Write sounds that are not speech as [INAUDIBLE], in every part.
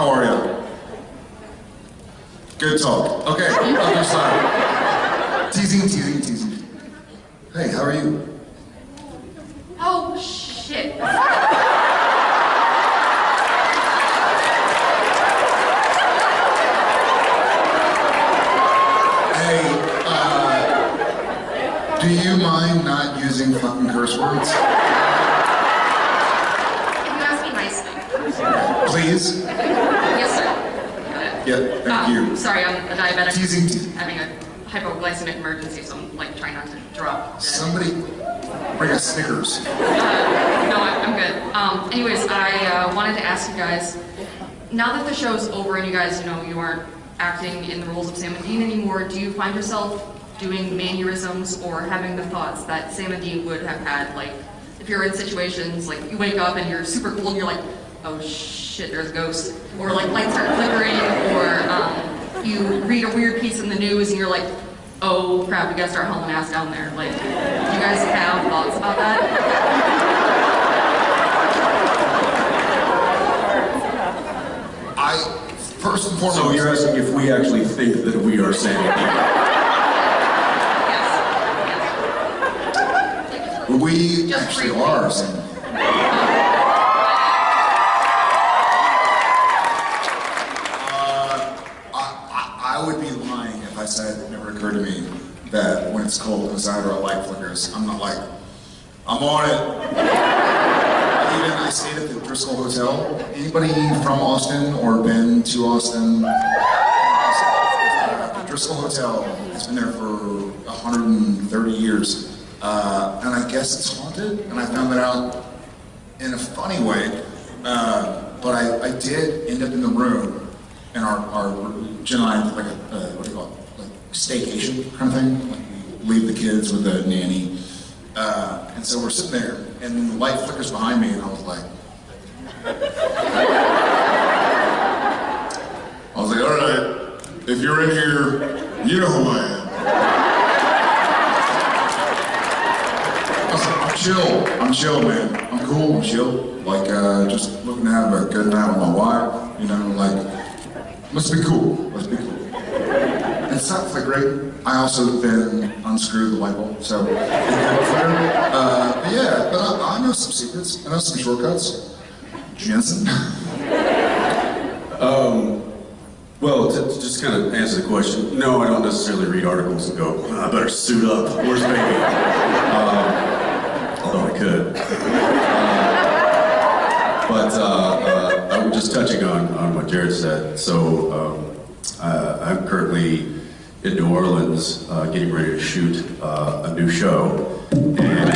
How are you? Good talk. Okay, other side. Teasing, teasing, teasing. Hey, how are you? Oh, shit. Hey, uh, do you mind not using fucking curse words? Can you ask me nicely? Please? Yeah, thank Um, you. Sorry, I'm a diabetic. Teasing, teasing. Having a hypoglycemic emergency, so I'm like trying not to drop. dead. Somebody bring us Snickers. No, I- I'm good. Um, anyways, I uh, wanted to ask you guys, now that the show's over and you guys, you know, you aren't acting in the roles of Sam and Dean anymore, do you find yourself doing mannerisms or having the thoughts that Sam and Dean would have had, like, if you're in situations, like, you wake up and you're super cold and you're like, oh shit, there's a ghost, or like lights start flickering, or um, you read a weird piece in the news and you're like, oh crap, we gotta start hauling ass down there. Like, do you guys have thoughts about that? I, first and foremost. So you're asking if we actually think that we are Sam? We actually are. Sam. Uh, I, I, I would be lying if I said it never occurred to me that when it's cold inside or a light flickers, I'm not like, I'm on it. Even I stayed at the Driskill Hotel. Anybody from Austin or been to Austin? The Driskill Hotel has been there for 130 years. Uh, and I guess it's haunted, and I found that out in a funny way. Uh, but I, I did end up in the room, and our, our Jen and I like a, uh, what do you call it, like staycation kind of thing. Like leave the kids with a nanny. Uh, and so we're sitting there, and the light flickers behind me, and I was like, [LAUGHS] I was like, all right, if you're in here, you know who I am. I was like, I'm chill. I'm chill, man. I'm cool. I'm chill. Like, uh, just looking to have a good night with my wife. You know, like, must be cool. Must be cool. And not great. I also then unscrewed the light bulb, so. Uh, but yeah, but I, I know some secrets. I know some shortcuts. Jensen. Well, to, to just kind of answer the question, no, I don't necessarily read articles and go, "Ah, I better suit up. Where's baby? Um, although I could. Uh, but uh, uh, I was just touching on, on what Jared said. So um, uh, I'm currently in New Orleans uh, getting ready to shoot uh, a new show. And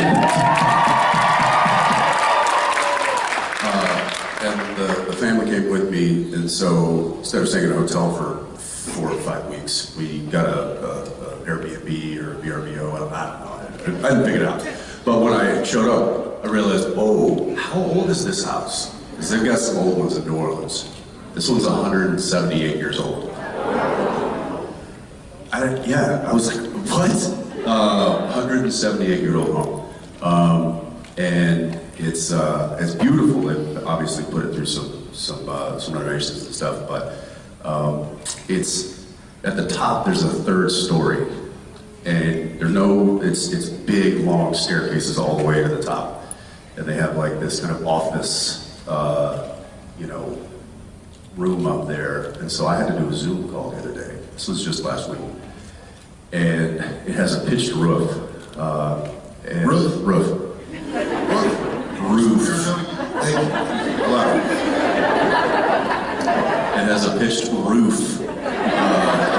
And the, the family came with me, and so instead of staying in a hotel for four or five weeks, we got a, a, a Airbnb or a VRBO. I don't, I don't know. I didn't figure it out. But when I showed up, I realized, oh, how old is this house? Because they've got some old ones in New Orleans. This one's 178 years old. I, yeah, I was like, what? Uh, 178 year old home. Um, and it's, uh, it's beautiful. They obviously put it through some, some, uh, some renovations and stuff, but um, it's, at the top, there's a third story. And there's no, it's, it's big, long staircases all the way to the top. And they have like this kind of office, uh, you know, room up there. And so I had to do a Zoom call the other day. This was just last week. And it has a pitched roof. Uh, and Roof? Roof. Roof. Hello. It has a pitched roof. Uh,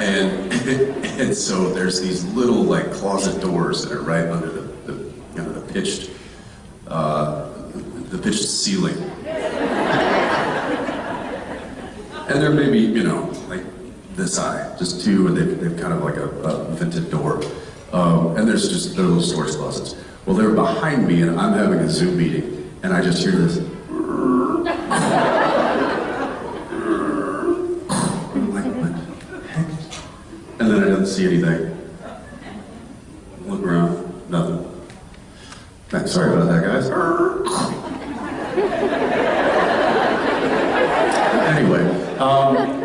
and, [LAUGHS] and so there's these little like closet doors that are right under the, the you know, the pitched, uh, the pitched ceiling. [LAUGHS] And there may be, you know, like this high, just two, and they've, they've kind of like a, a vented door. Um, and there's just they're little storage closets. Well, they're behind me, and I'm having a Zoom meeting, and I just hear this. And then I didn't see anything. Look around, nothing. Sorry about that, guys. Um,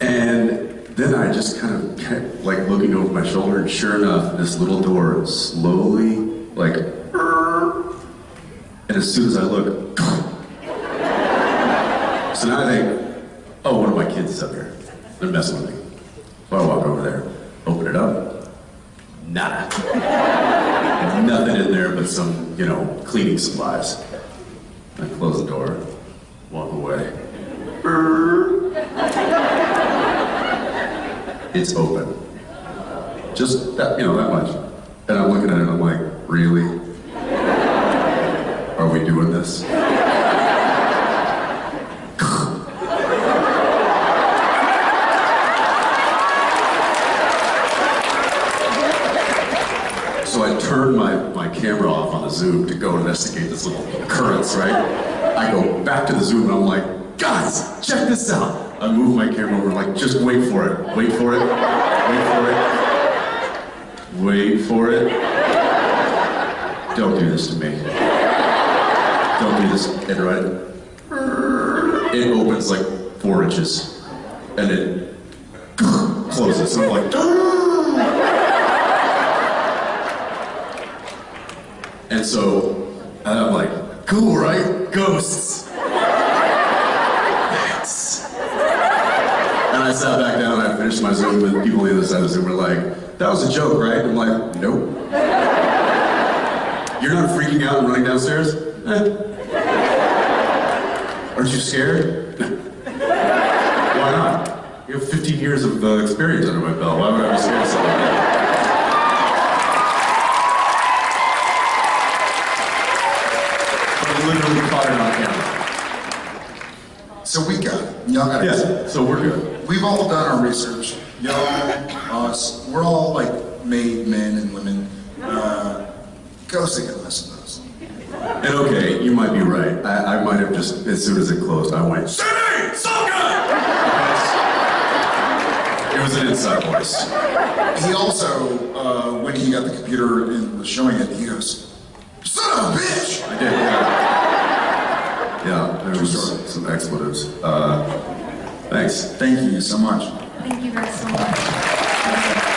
and then I just kind of kept like looking over my shoulder, and sure enough, this little door slowly, like, and as soon as I look, [LAUGHS] so now I think, oh, one of my kids is up here. They're messing with me. So I walk over there, open it up, nada. [LAUGHS] Nothing in there but some, you know, cleaning supplies. I close the door, walk away. It's open. Just that, you know, that much. And I'm looking at it and I'm like, really? Are we doing this? So I turn my, my camera off on the Zoom to go investigate this little occurrence, right? I go back to the Zoom and I'm like, guys, check this out. I move my camera over, like, just wait for it, wait for it, wait for it, wait for it. Don't do this to me. Don't do this. And right, it opens like four inches, and it [LAUGHS] closes. And I'm like, [LAUGHS] And so, and I'm like, cool, right? Ghosts. Thanks. And I sat back down and I finished my Zoom, and people on the other side of the Zoom were like, that was a joke, right? I'm like, nope. You're not freaking out and running downstairs? Eh. Aren't you scared? Why not? You have 15 years of uh, experience under my belt. Why would I be scared of something like that? I literally caught it on camera. So we got it. Y'all got it. Yeah, so we're good. We've all done our research. Y'all, us, we're all like made men and women. Uh, can listen to us. And okay, you might be right. I, I might have just, as soon as it closed, I went, Sydney! So good! It was an inside voice. He also, uh, when he got the computer and was showing it, he goes, son of a bitch! I did, yeah. Yeah, there was some expletives. Uh, thanks. Thank you so much. Thank you guys so much.